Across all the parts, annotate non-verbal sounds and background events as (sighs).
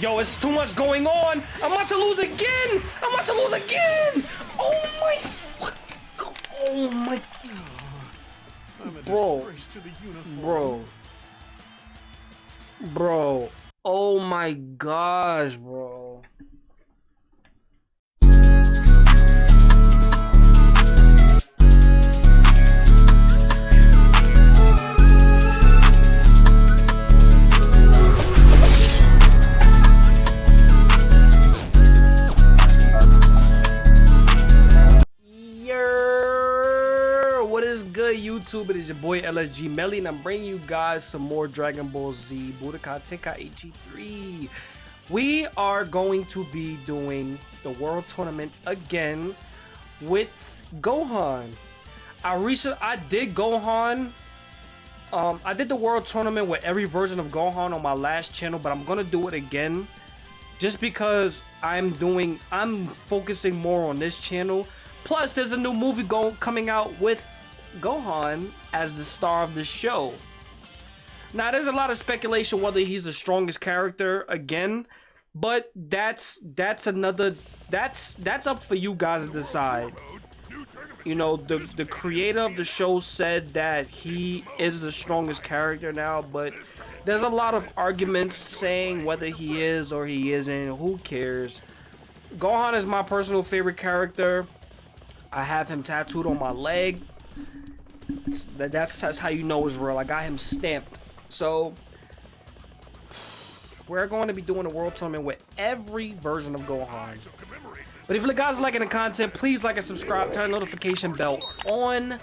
Yo, it's too much going on. I'm about to lose again. I'm about to lose again. Oh my fuck. Oh my. Bro. disgrace to the uniform. Bro. Bro. Oh my gosh, bro. YouTube? It is your boy LSG Melly, and I'm bringing you guys some more Dragon Ball Z Budokai Tenkaichi 3. We are going to be doing the World Tournament again with Gohan. I recently I did Gohan. Um, I did the World Tournament with every version of Gohan on my last channel, but I'm gonna do it again just because I'm doing I'm focusing more on this channel. Plus, there's a new movie going coming out with Gohan as the star of the show. Now, there's a lot of speculation whether he's the strongest character again, but that's that's another that's that's up for you guys to decide. You know, the the creator of the show said that he is the strongest character now, but there's a lot of arguments saying whether he is or he isn't. Who cares? Gohan is my personal favorite character. I have him tattooed on my leg. That's, that's how you know it's real. I got him stamped. So, we're going to be doing a world tournament with every version of Gohan. But if you guys are liking the content, please like and subscribe, turn notification bell on.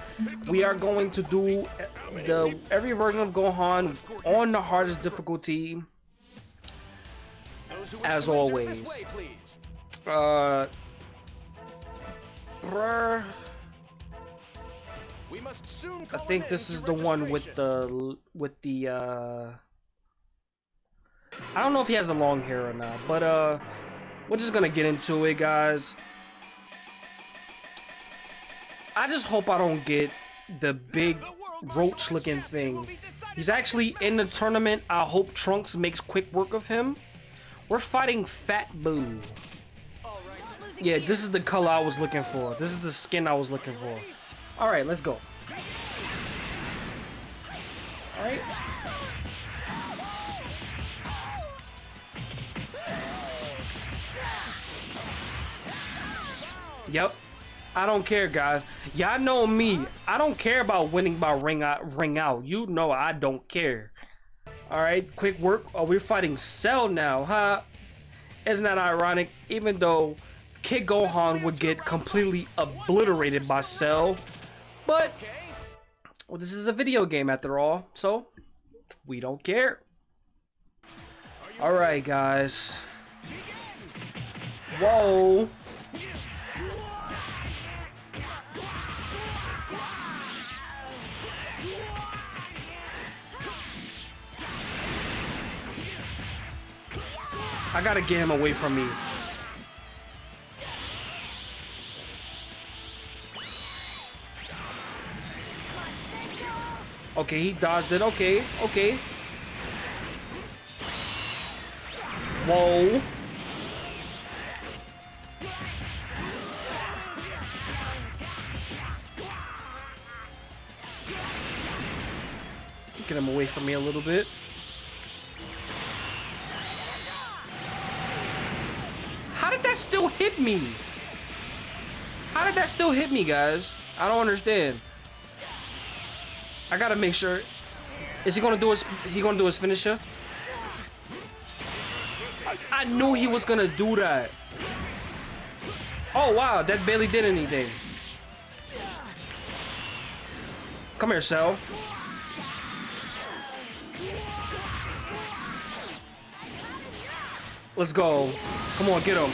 We are going to do the every version of Gohan on the hardest difficulty. As always. Uh, soon I call think this is the one with the with the uh I don't know if he has a long hair or not, but uh we're just gonna get into it guys. I just hope I don't get the big roach looking thing. He's actually in the tournament. I hope Trunks makes quick work of him. We're fighting Fat Boo. Yeah, this is the color I was looking for. This is the skin I was looking for. Alright, let's go. Alright. Yep. I don't care, guys. Y'all know me. I don't care about winning by ring out. Ring out. You know I don't care. All right, quick work. Oh, we're fighting Cell now, huh? Isn't that ironic? Even though Kid Gohan would get completely obliterated by Cell, but well, this is a video game after all, so we don't care. All right, guys. Whoa. I gotta get him away from me. Okay, he dodged it. Okay, okay. Whoa. Get him away from me a little bit. How did that still hit me? How did that still hit me, guys? I don't understand. I gotta make sure. Is he gonna do his? He gonna do his finisher? I, I knew he was gonna do that. Oh wow, that barely did anything. Come here, Cell. Let's go. Come on, get him.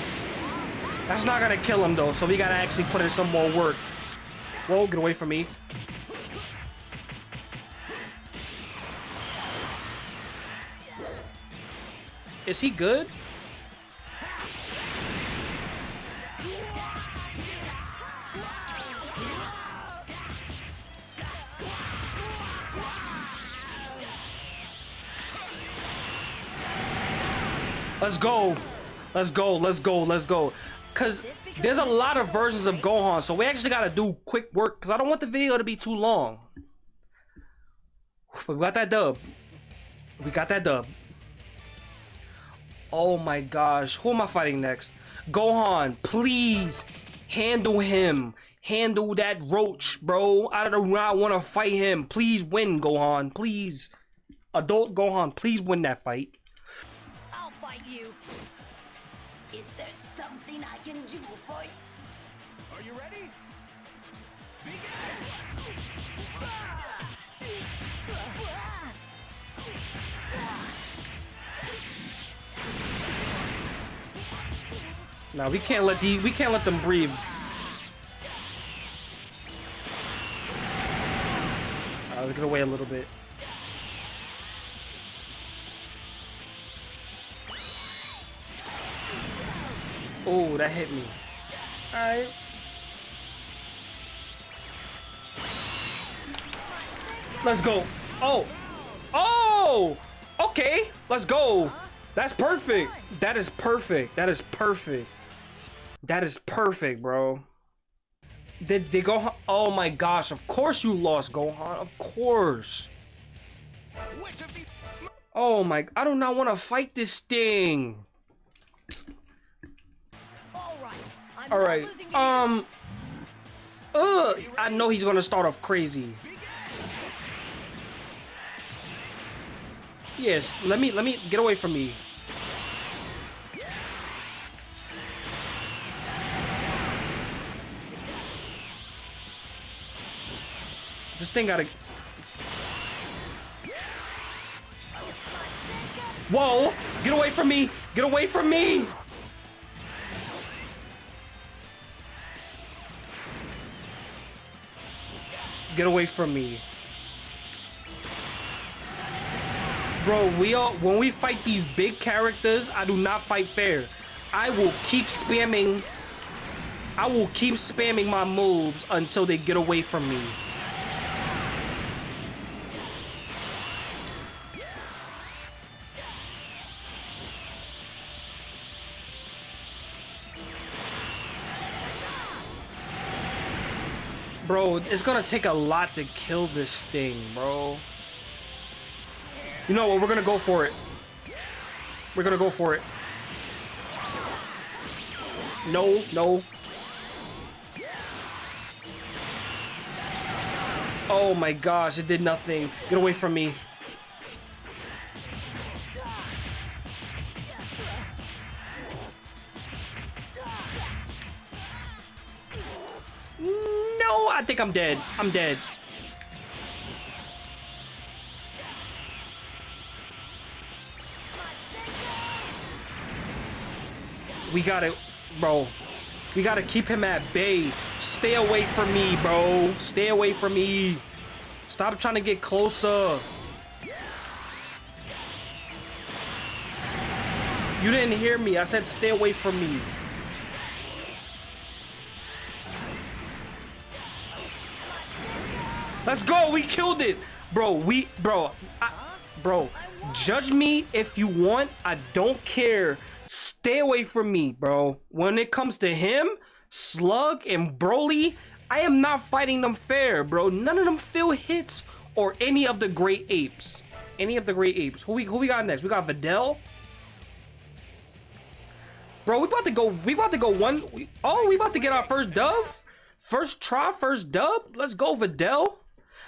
That's not gonna kill him though, so we gotta actually put in some more work. Whoa, get away from me. Is he good? Let's go. Let's go. Let's go. Let's go. Cause there's a lot of versions of Gohan, so we actually gotta do quick work. Cause I don't want the video to be too long. But we got that dub. We got that dub. Oh my gosh, who am I fighting next? Gohan, please handle him. Handle that roach, bro. I do not want to fight him. Please win, Gohan. Please. Adult Gohan, please win that fight. Now we can't let the we can't let them breathe. Alright, let's get away a little bit. Oh, that hit me. Alright. Let's go. Oh. Oh! Okay, let's go. That's perfect. That is perfect. That is perfect. That is perfect, bro. Did they go? Oh my gosh! Of course you lost, Gohan. Of course. Oh my! I do not want to fight this thing. All right. I'm All right. Um. Ugh. I know he's gonna start off crazy. Yes. Let me. Let me get away from me. This thing gotta. Whoa! Get away from me! Get away from me! Get away from me. Bro, we all when we fight these big characters, I do not fight fair. I will keep spamming I will keep spamming my moves until they get away from me. It's gonna take a lot to kill this thing, bro. You know what? We're gonna go for it. We're gonna go for it. No, no. Oh my gosh, it did nothing. Get away from me. No, I think I'm dead. I'm dead. We gotta, bro. We gotta keep him at bay. Stay away from me, bro. Stay away from me. Stop trying to get closer. You didn't hear me. I said stay away from me. Let's go. We killed it. Bro, we, bro, I, bro, judge me if you want. I don't care. Stay away from me, bro. When it comes to him, Slug, and Broly, I am not fighting them fair, bro. None of them feel hits or any of the great apes. Any of the great apes. Who we, who we got next? We got Videl. Bro, we about to go. We about to go one. We, oh, we about to get our first dub. First try, first dub. Let's go, Videl.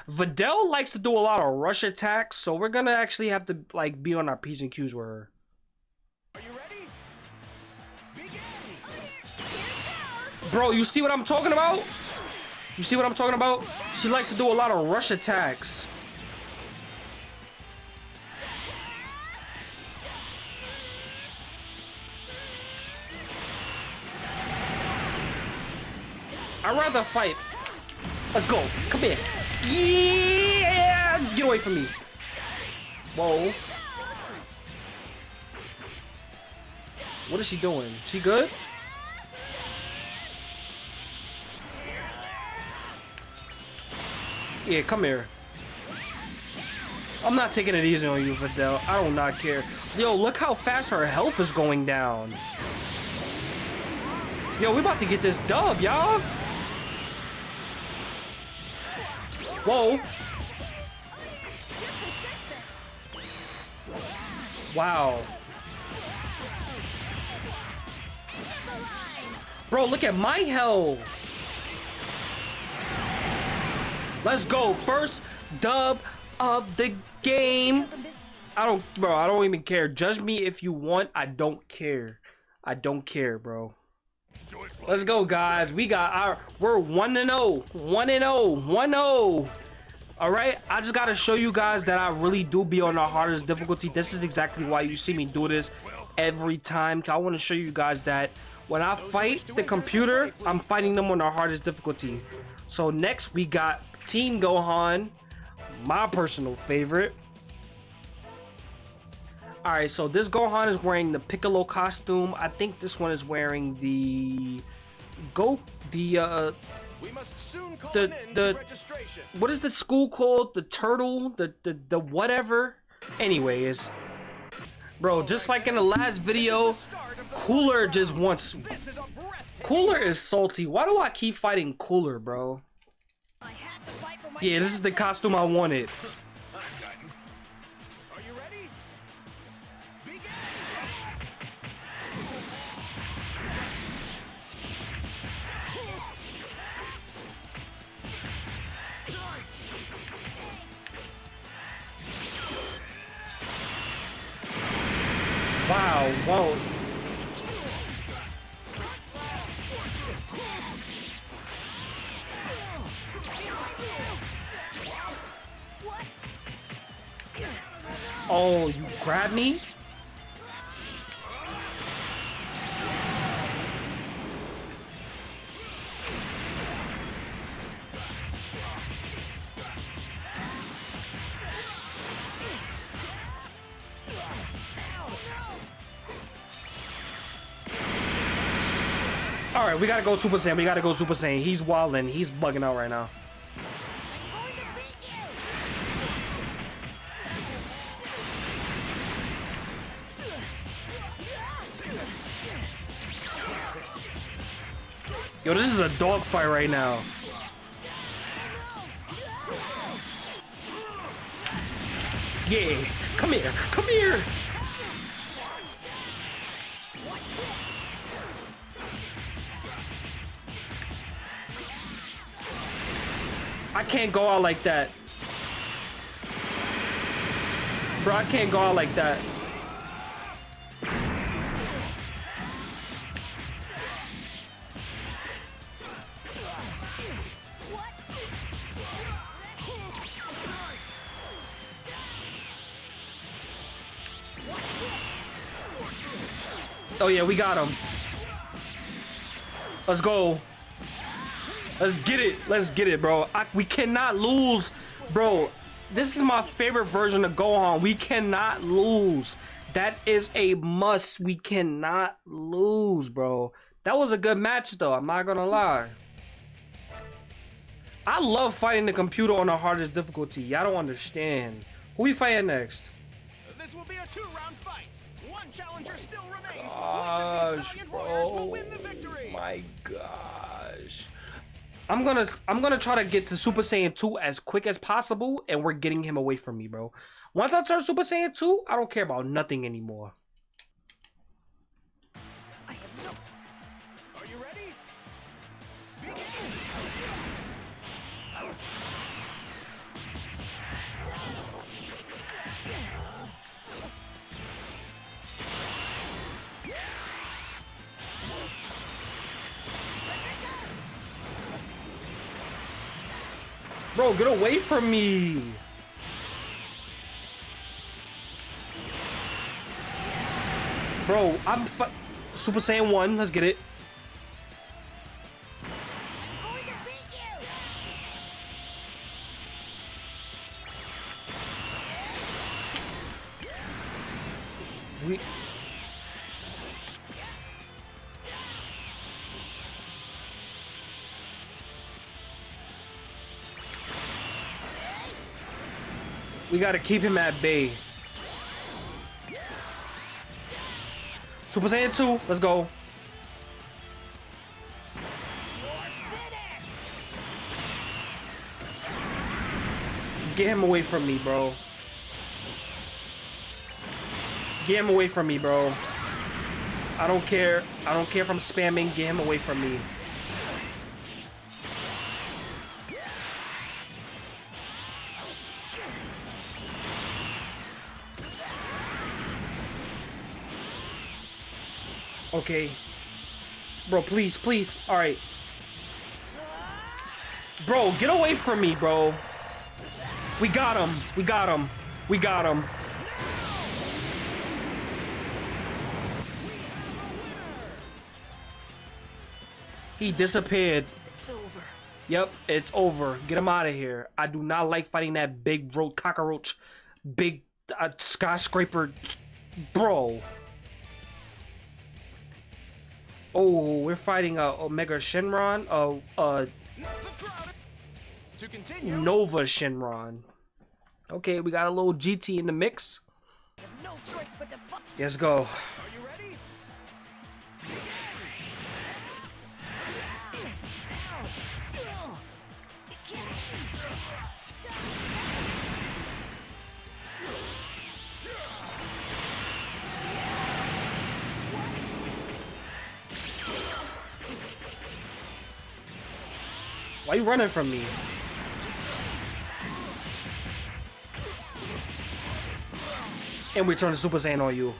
Videl likes to do a lot of rush attacks, so we're gonna actually have to like be on our p's and q's with her. Are you ready? Begin. Bro, you see what I'm talking about? You see what I'm talking about? She likes to do a lot of rush attacks. I'd rather fight. Let's go. Come here. Yeah! Get away from me. Whoa. What is she doing? She good? Yeah, come here. I'm not taking it easy on you, Videl. I do not not care. Yo, look how fast her health is going down. Yo, we about to get this dub, y'all. Whoa. Wow. Bro, look at my health. Let's go. First dub of the game. I don't, bro, I don't even care. Judge me if you want. I don't care. I don't care, bro. Let's go, guys. We got our, we're 1 and 0. 1 and 0. 1 0. All right. I just got to show you guys that I really do be on the hardest difficulty. This is exactly why you see me do this every time. I want to show you guys that when I fight the computer, I'm fighting them on the hardest difficulty. So next we got Team Gohan, my personal favorite. All right, so this Gohan is wearing the Piccolo costume. I think this one is wearing the go the uh We must soon call The- the- what is the school called? The turtle, the the the whatever. Anyways, bro, just like in the last video, Cooler just wants This is a. Cooler is salty. Why do I keep fighting Cooler, bro? I have to fight for my Yeah, this is the costume I wanted. Wow. Oh, you grabbed me? All right, we gotta go Super Saiyan. We gotta go Super Saiyan. He's wilding. He's bugging out right now. Yo, this is a dogfight right now. Yeah, come here, come here. I can't go out like that. Bro, I can't go out like that. Oh yeah, we got him. Let's go. Let's get it. Let's get it, bro. I, we cannot lose, bro. This is my favorite version of Gohan. We cannot lose. That is a must. We cannot lose, bro. That was a good match, though. I'm not gonna lie. I love fighting the computer on the hardest difficulty. Y'all don't understand. Who we fighting next? This will be a two-round fight. One challenger still remains. gosh, Which of these valiant warriors will win the victory? My gosh. I'm gonna I'm gonna try to get to Super Saiyan 2 as quick as possible, and we're getting him away from me, bro. Once I turn Super Saiyan 2, I don't care about nothing anymore. Bro, get away from me. Bro, I'm Super Saiyan 1, let's get it. I'm going to beat you. We We gotta keep him at bay. Super Saiyan 2, let's go. Get him away from me, bro. Get him away from me, bro. I don't care. I don't care if I'm spamming. Get him away from me. Okay. Bro, please, please. All right. Bro, get away from me, bro. We got him. We got him. We got him. He disappeared. It's over. Yep, it's over. Get him out of here. I do not like fighting that big ro- cockroach, big uh, skyscraper, bro. Oh, we're fighting uh, Omega Shenron, uh, uh, To continue, Nova Shenron. Okay, we got a little GT in the mix. No choice but to. Let's go. Are you? Why you running from me? And we turn the Super Saiyan on you.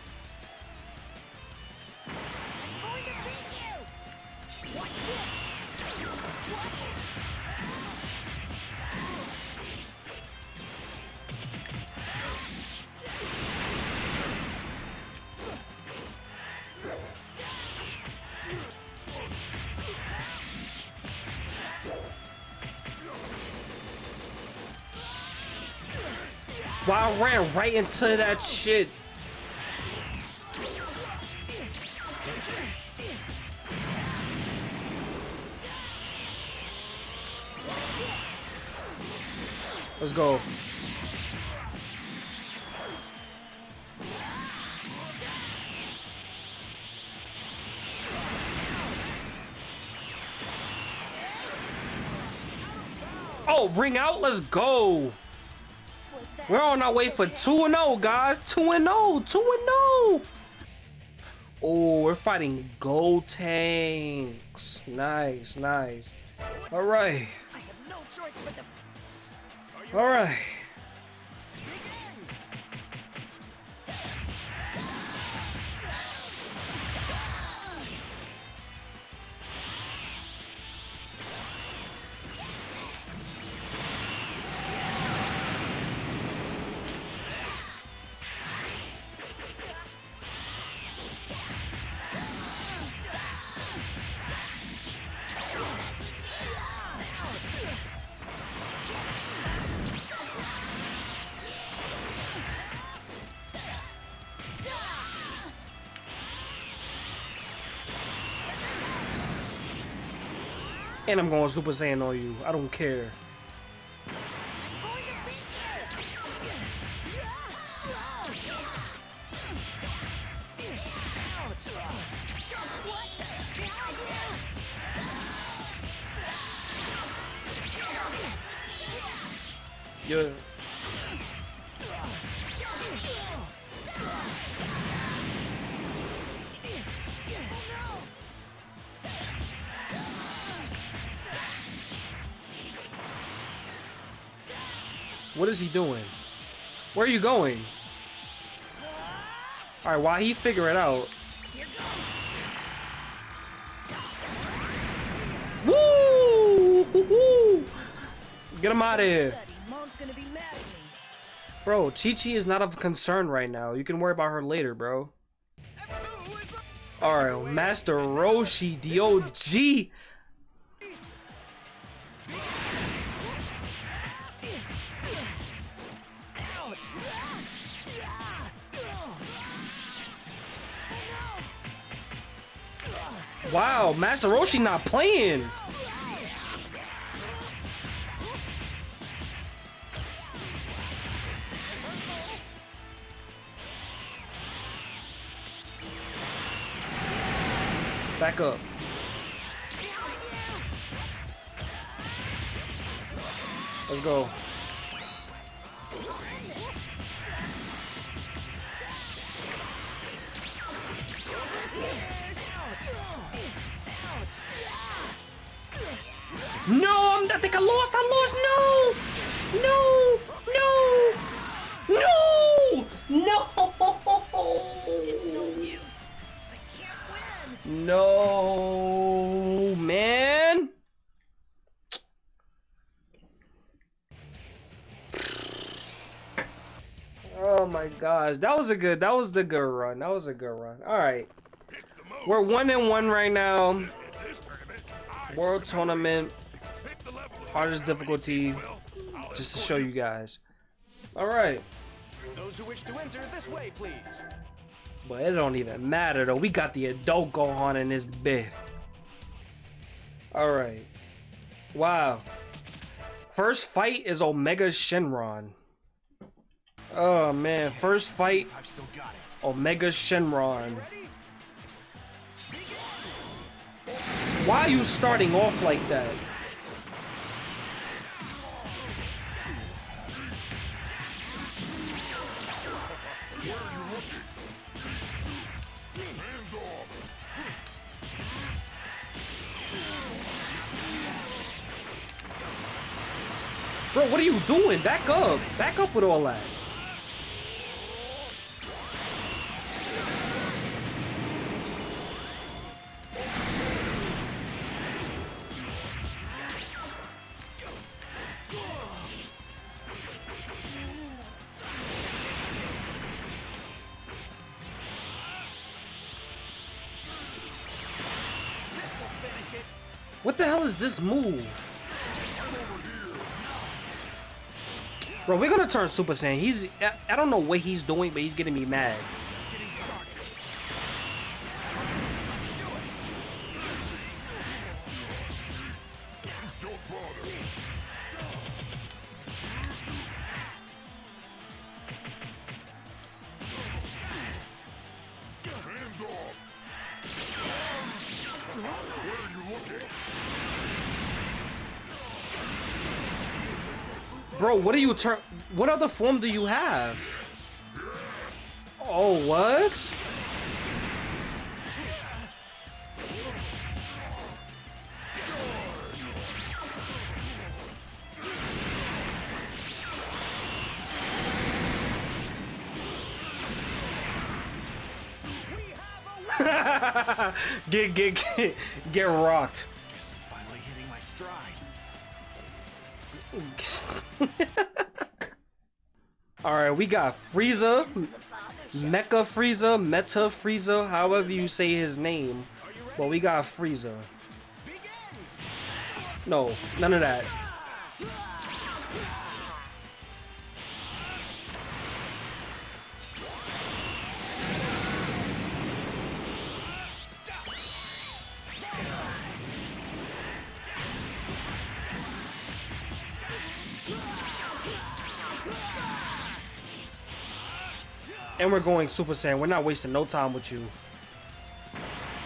Ran right into that shit. Let's go. Oh, ring out. Let's go. We're on our way for 2 and 0, guys. 2 and 0. 2 and 0. Oh, we're fighting Gotenks. Nice, nice. All right. I have no choice but to All right. And I'm going Super Saiyan on you. I don't care. What is he doing? Where are you going? All right, while he figure it out. Woo! Woo! (laughs) Get him out of here. Bro, Chi Chi is not of concern right now. You can worry about her later, bro. Alright, Master Roshi, the Wow, Master Roshi not playing. Back up. Let's go. No, I'm, I think I lost. I lost. No, no, no, no, It's no no, use. I can't win. no, man. Oh my gosh, that was a good. That was the good run. That was a good run. All right, we're one and one right now. World tournament, hardest difficulty, just to show you guys. All right. Those who wish to enter this way, please. But it don't even matter though. We got the adult Gohan in this bed. All right. Wow. First fight is Omega Shenron. Oh man, first fight I've still got it. Omega Shenron. Why are you starting off like that? Bro, what are you doing? Back up. Back up with all that. What the hell is this move? Bro, we're gonna turn Super Saiyan. He's I, I don't know what he's doing, but he's getting me mad. What do you turn? What other form do you have? Oh, what? We have a win. Get get get get rocked. Guess I'm finally hitting my stride. (laughs) All right, we got Frieza, Mecha Frieza, Meta Frieza, however you say his name. But we got Frieza. No, none of that. And we're going Super Saiyan. We're not wasting no time with you.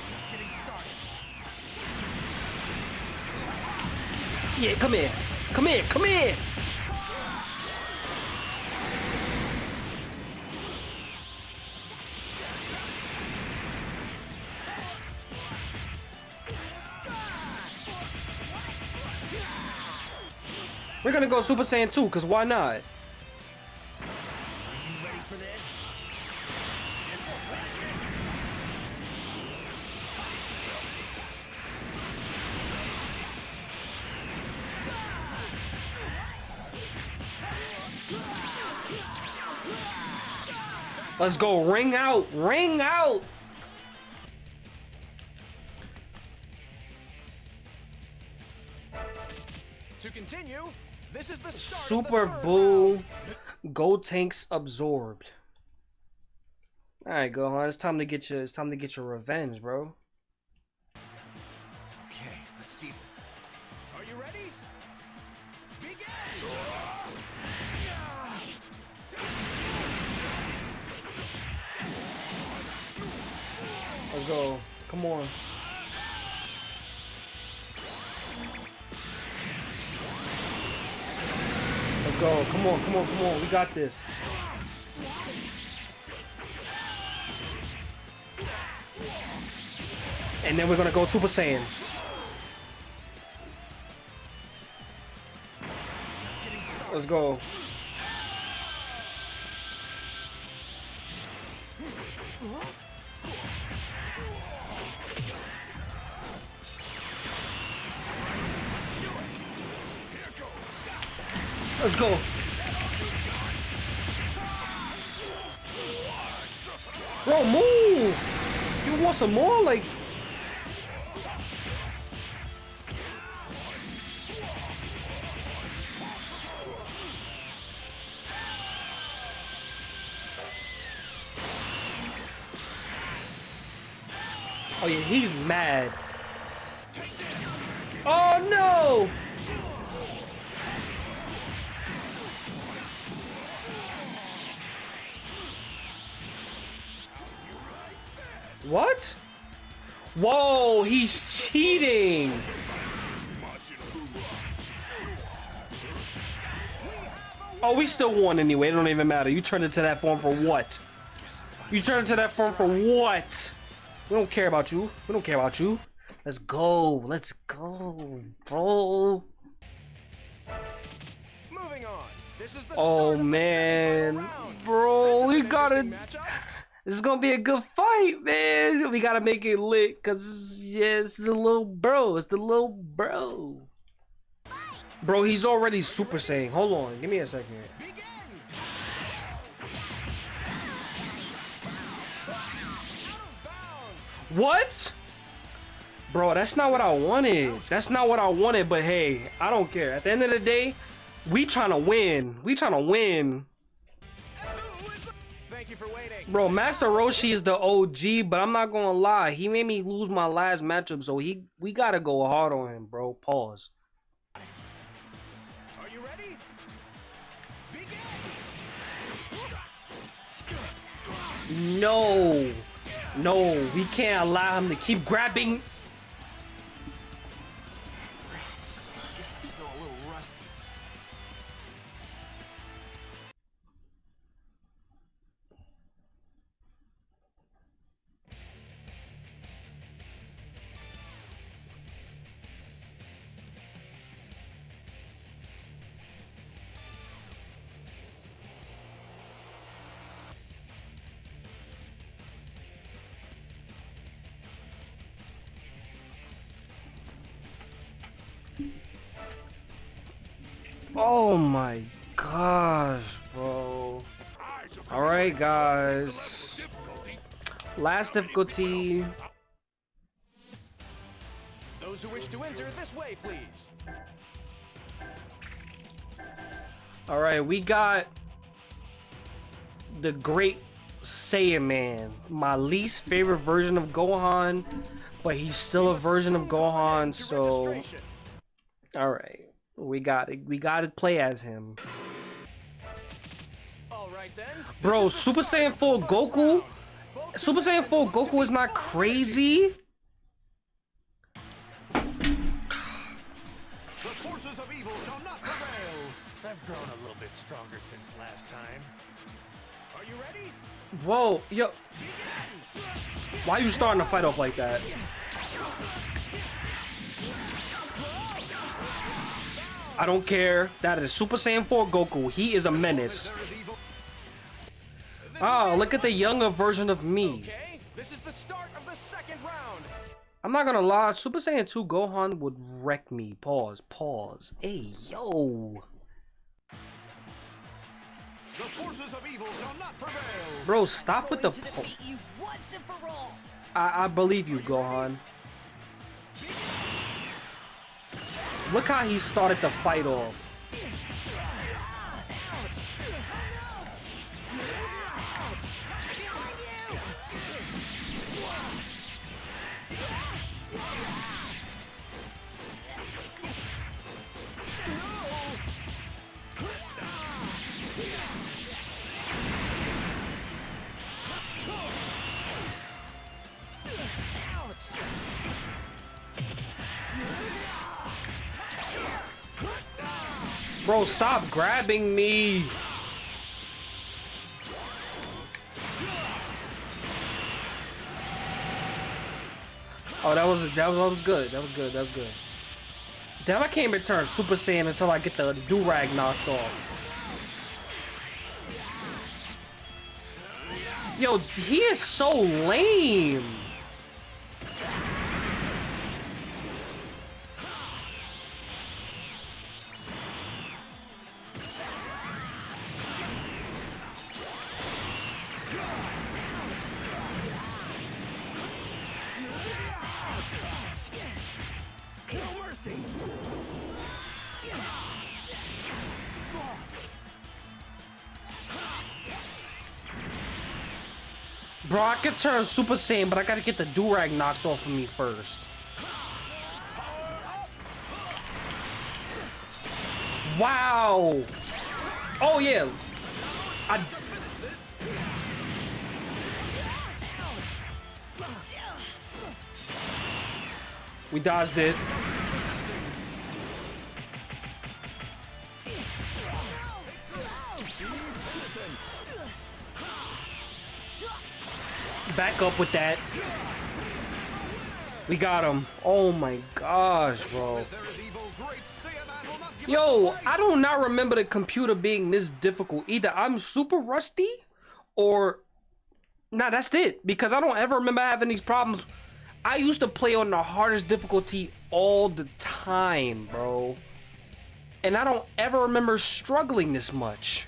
Just getting started. Yeah, come here. Come here. Come here. We're gonna go Super Saiyan 2, because why not? Let's go. Ring out. Ring out. To continue, this is the Super of the third Boo. round. Gotenks absorbed. Alright, Gohan. It's time to get your it's time to get your revenge, bro. Let's go. Come on. Let's go. Come on, come on, come on. We got this. And then we're going to go Super Saiyan. Let's go. Let's go. Bro, move. You want some more? Like, oh yeah, he's mad. Oh no! What? Whoa, he's cheating! Oh, we still won anyway. It don't even matter. You turned into that form for what? You turned into that form for what? We don't care about you. We don't care about you. Let's go. Let's go, bro. Moving on. This is the Oh start of the man, bro, we an gotta. This is gonna be a good fight, man. We gotta make it lit, cause yeah, it's the little bro. It's the little bro. Bro, he's already Super Saiyan. Hold on, give me a second. What? Bro, that's not what I wanted. That's not what I wanted, but hey, I don't care. At the end of the day, we trying to win. We trying to win. You for waiting. Bro, Master Roshi is the OG, but I'm not gonna lie. He made me lose my last matchup, so he we gotta go hard on him, bro. Pause. Are you ready? Begin. No. No, we can't allow him to keep grabbing. Oh my gosh, bro. All right, guys. level of difficulty. Last difficulty. Those who wish to enter this way, please. All right, we got the Great Saiyaman, my least favorite version of Gohan, but he's still a version of Gohan. So. All right, we got it. We got to play as him, All right then. bro. This is the Super start Saiyan 4 first Goku. round. Super Saiyan 4 Goku is not crazy. The forces of evil shall not prevail. I've grown a little bit stronger since last time. Are you ready? Whoa, yo, why are you starting to fight off like that? I don't care. That is Super Saiyan 4 Goku. He is a menace. There is evil. This Oh, look at the younger version of me. This is the start of the second round. I'm not gonna lie, Super Saiyan 2 Gohan would wreck me. Pause, pause. Hey, yo. The forces of evil shall not prevail. Bro, stop with the Going to po- defeat you once and for all. I, I believe you, Gohan. Look how he started the fight off. Bro, stop grabbing me. Oh, that was that was, that was good. That was good. That was good. Damn, I can't return Super Saiyan until I get the do rag knocked off. Yo, he is so lame. Bro, I could turn Super Saiyan, but I gotta get the Durag knocked off of me first. Wow. Oh, yeah. I... We dodged it. Back up with that. We got him. Oh my gosh, bro. Yo, I do not remember the computer being this difficult. Either I'm super rusty or nah, that's it. Because I don't ever remember having these problems. I used to play on the hardest difficulty all the time, bro. And I don't ever remember struggling this much.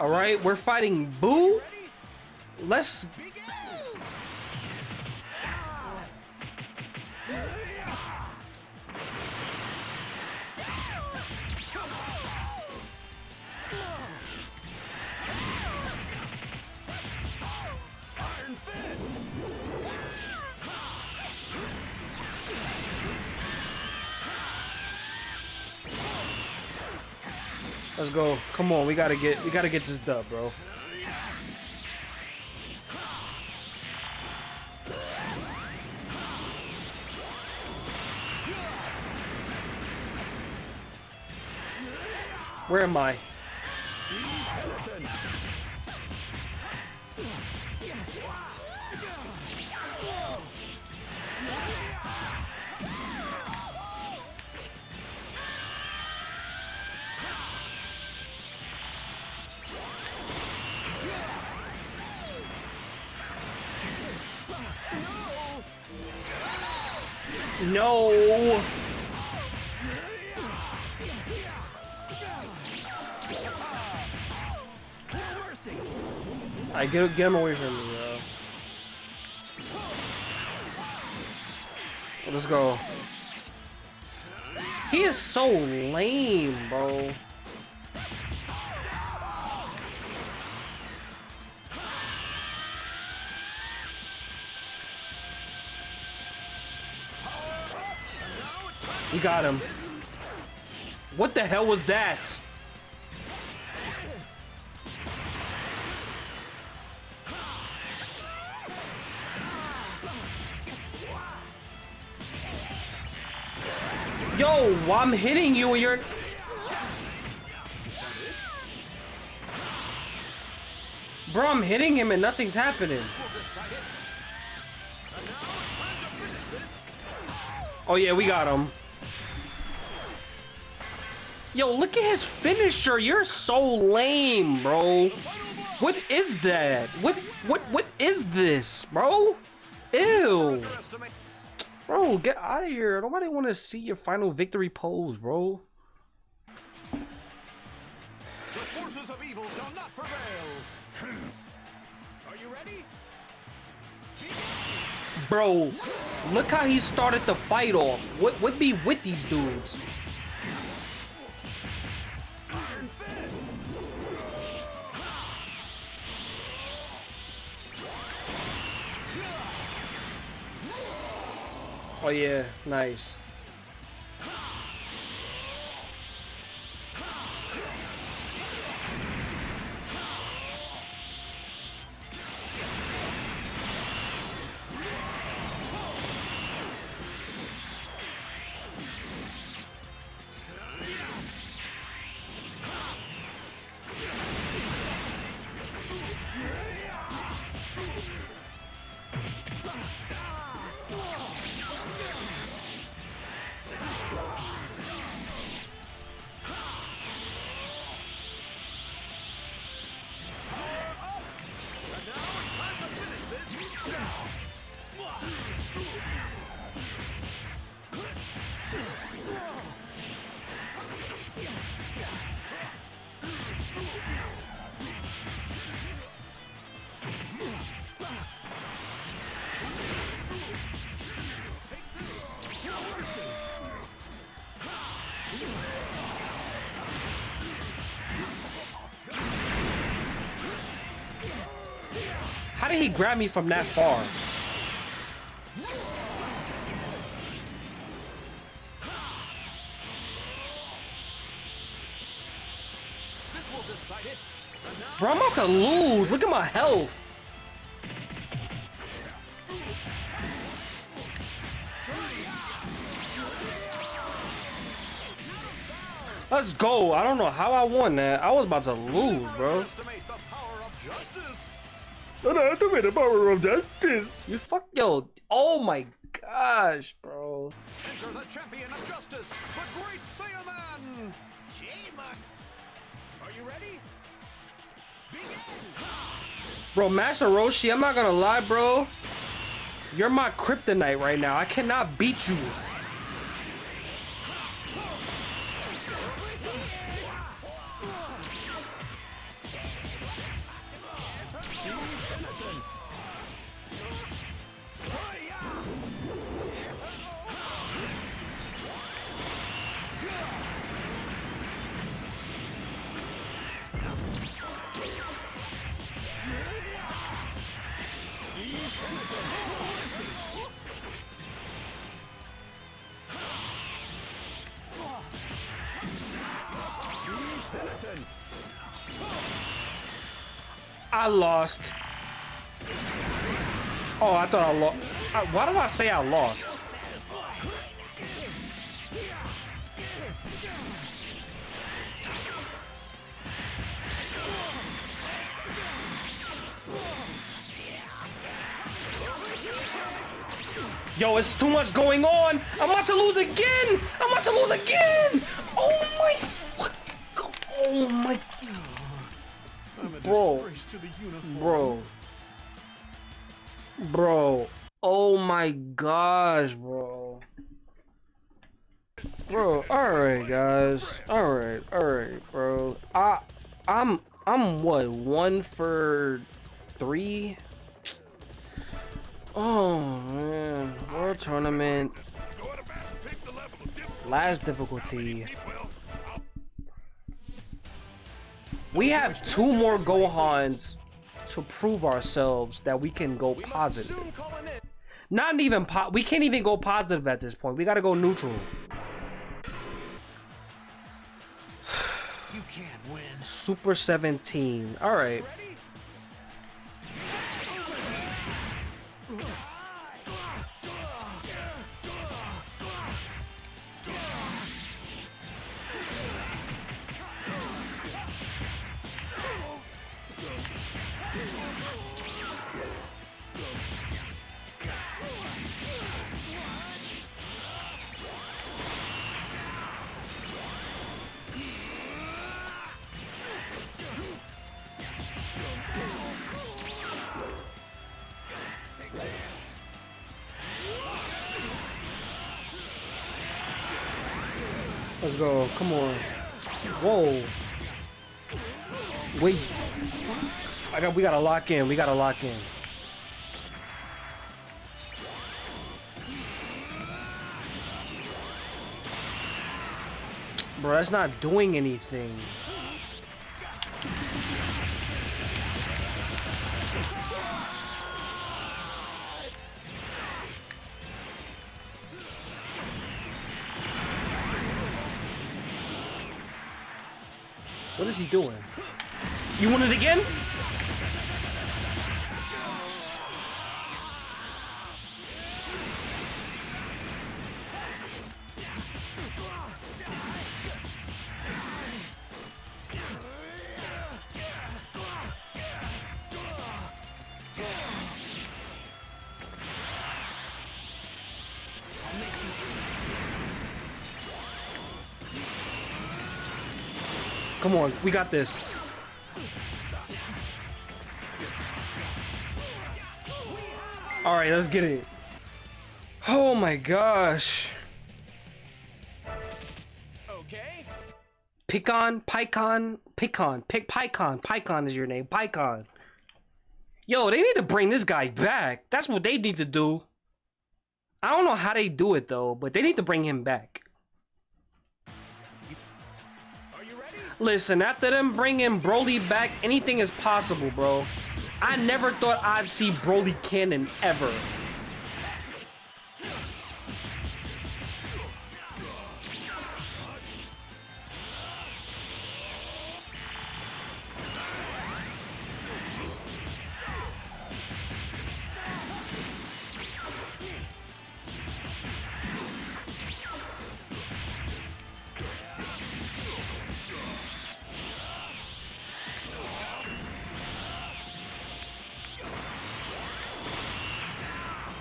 All right, we're fighting Boo. Let's let's go. Come on, we gotta get we gotta get this dub, bro. Where am I? No. I get get him away from me, bro. Let's go. He is so lame, bro. Got him. What the hell was that? Yo, I'm hitting you and you're... Bro, I'm hitting him and nothing's happening. Oh yeah, we got him. Yo, look at his finisher. You're so lame, bro. What is that? What what what is this, bro? Ew. Bro, get out of here. Nobody want to see your final victory pose, bro. The forces of evil shall not prevail. (clears throat) Are you ready? Bro, look how he started the fight off. What would be with these dudes? Oh yeah, nice. Did he grab me from that far? Bro, I'm about to lose. Look at my health. Let's go. I don't know how I won that. I was about to lose, bro. Underestimate the power of justice. You fuck, yo. Oh my gosh, bro. Enter the champion of justice, the great Saiyaman. Shima. Are you ready? Begin. Bro, Master Roshi, I'm not gonna lie, bro. You're my kryptonite right now. I cannot beat you. I lost. Oh, I thought I lost. Why did I say I lost? Yo, it's too much going on. I'm about to lose again. I'm about to lose again. Oh my. Oh my. I'm Bro. Bro. Bro. Oh my gosh, bro. Bro, alright guys. Alright, alright, bro. I I'm I'm what, one for three? Oh man. World tournament. Last to We have two more Gohans to prove ourselves that we can go positive. soon call an end. Not even po- we can't even go positive at this point. We gotta go neutral. (sighs) You can't win. Super 17. All Let's go. Come on. Whoa. Wait. I got. We gotta lock in. We gotta lock in. Bro, that's not doing anything. Is he doing? You want it again? Come on, we got this. All right, let's get it. Oh my gosh. Okay. Picon, Pycon, Picon, Pic, Pycon, Pycon is your name, Pycon. Yo, they need to bring this guy back. That's what they need to do. I don't know how they do it though, but they need to bring him back. Listen, after them bringing Broly back, anything is possible, bro. I never thought I'd see Broly canon ever.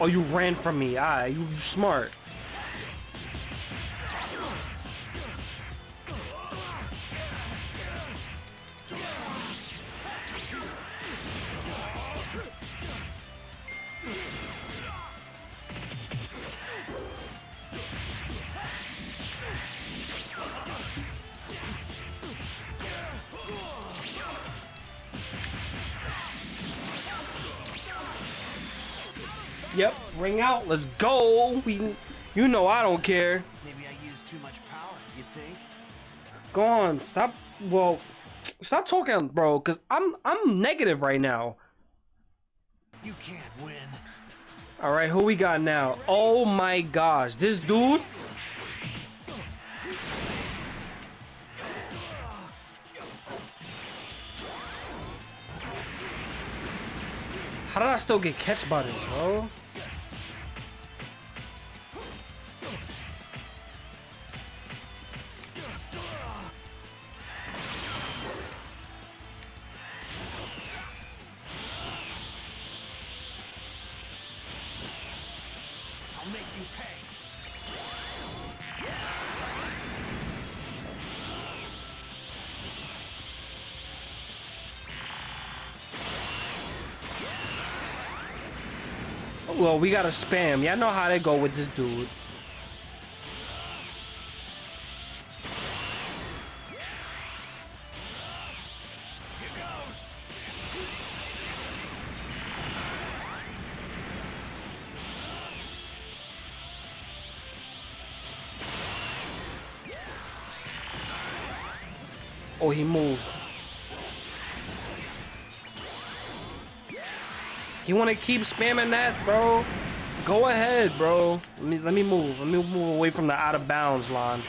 Oh, you ran from me. Ah, you you smart. Ring out. Let's go. We, you know I don't care. Maybe I used too much power, you think? Go on. Stop. Well, stop talking, bro. Cause I'm I'm negative right now. You can't win. All right, who we got now? Oh my gosh, this dude. How did I still get catch buttons, bro? We gotta spam. Y'all know how they go with this dude. Oh, he moved. You want to keep spamming that, bro? Go ahead, bro. Let me let me move. Let me move away from the out of bounds line.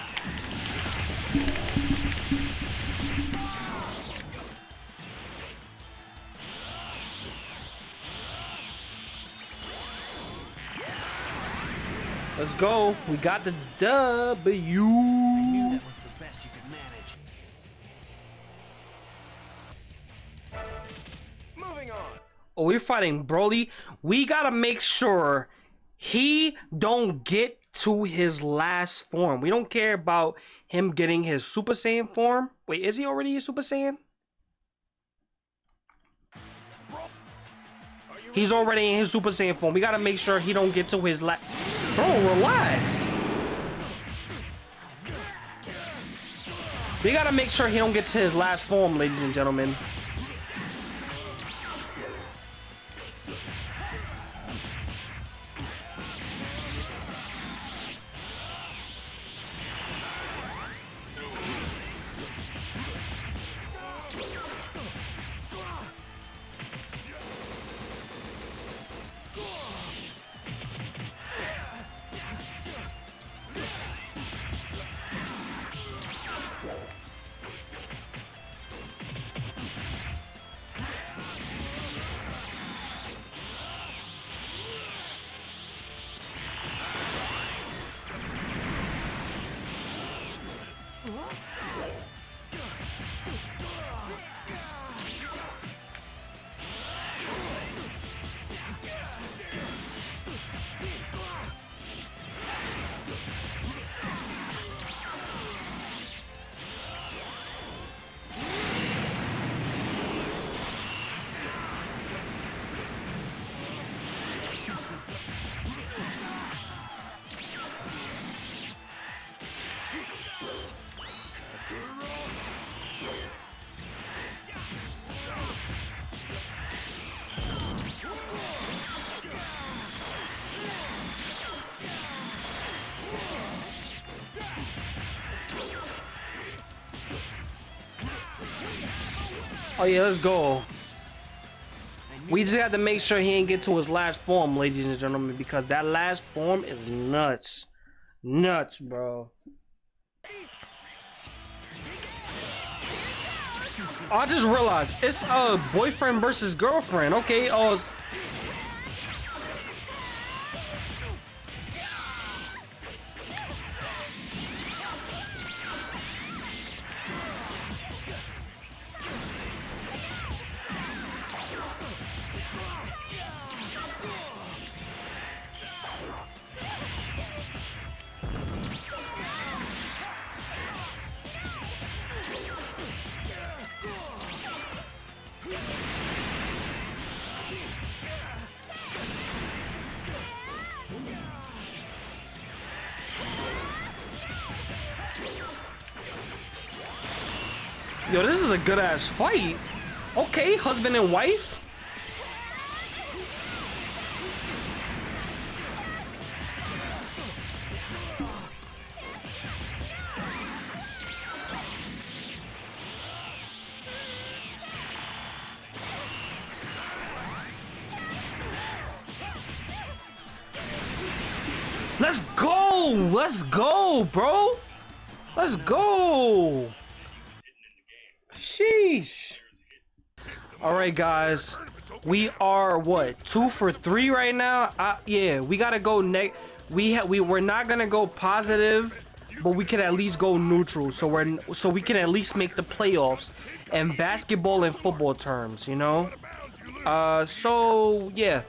Let's go. We got the W. I knew that was the best you could manage. Moving on. Oh, we're fighting Broly. We gotta make sure he don't get to his last form. We don't care about him getting his Super Saiyan form. Wait, is he already a Super Saiyan? He's already in his Super Saiyan form. We gotta make sure he don't get to his last. Bro, relax. We gotta make sure he don't get to his last form, ladies and gentlemen. Oh yeah, let's go. We just have to make sure he ain't get to his last form, ladies and gentlemen, because that last form is nuts. Nuts, bro. I just realized it's uh boyfriend versus girlfriend. Okay, oh is a good ass fight. Okay, husband and wife. Let's go! Let's go, bro! Let's go! All right, guys. We are what two for three right now. Uh, yeah, we gotta go next. We ha we we're not gonna go positive, but we can at least go neutral. So we're so we can at least make the playoffs in basketball and football terms. You know. Uh, so yeah,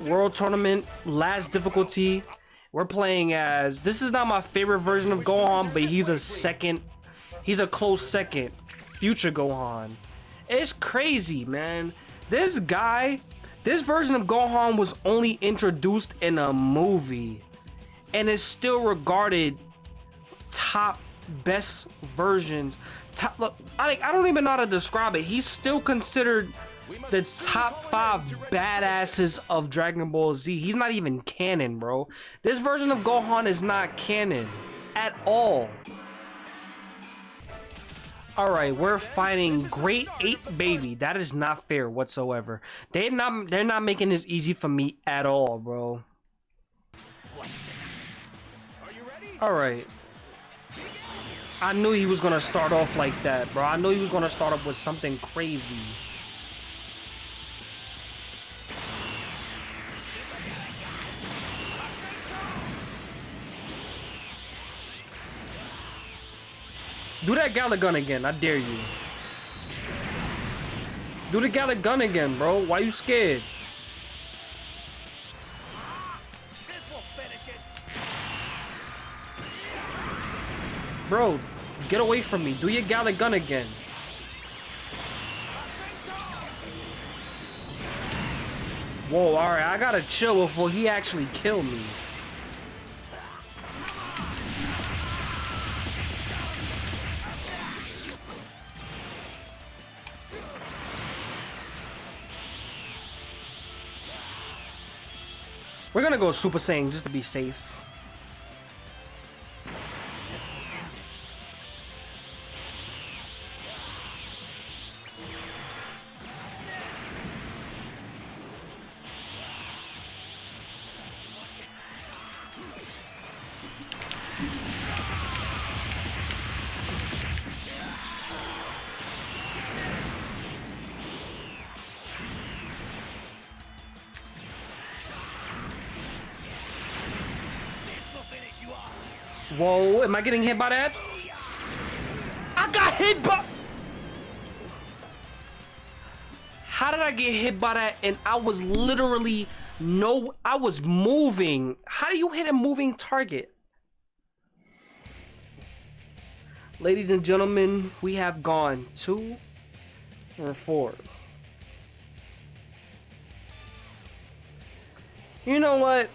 world tournament last difficulty. We're playing as this is not my favorite version of Gohan, but he's a second. He's a close second future Gohan. It's crazy, man. This guy, this version of Gohan was only introduced in a movie and is still regarded top best versions. Top, look, I, I don't even know how to describe it. He's still considered the top five badasses of Dragon Ball Z. He's not even canon, bro. This version of Gohan is not canon at all. All right, we're fighting Great Ape Baby. That is not fair whatsoever. They're not they're not making this easy for me at all, bro. All right. I knew he was gonna start off like that, bro. I knew he was gonna start off with something crazy. Do that Galick Gun again. I dare you. Do the Galick Gun again, bro. Why you scared? This will finish it. Bro, get away from me. Do your Galick Gun again. Whoa, alright. I gotta chill before he actually kill me. Gonna go Super Saiyan just to be safe. I getting hit by that? I got hit by... How did I get hit by that and I was literally no... I was moving. How do you hit a moving target? Ladies and gentlemen, we have gone two or four. You know what?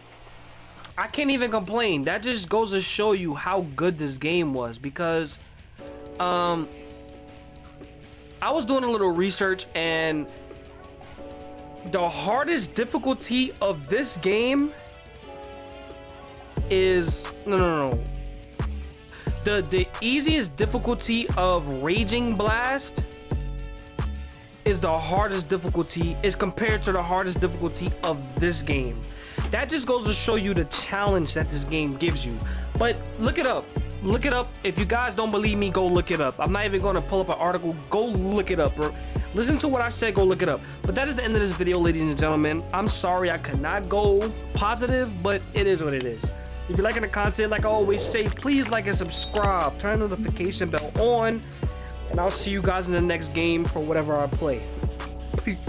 I can't even complain. That just goes to show you how good this game was because um I was doing a little research and the hardest difficulty of this game is no no no. The the easiest difficulty of Raging Blast is the hardest difficulty is compared to the hardest difficulty of this game. That just goes to show you the challenge that this game gives you. But look it up. Look it up. If you guys don't believe me, go look it up. I'm not even going to pull up an article. Go look it up, bro. Listen to what I said, go look it up. But that is the end of this video, ladies and gentlemen. I'm sorry I could not go positive, but it is what it is. If you're liking the content, like I always say, please like and subscribe. Turn the notification bell on. And I'll see you guys in the next game for whatever I play. Peace.